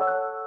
you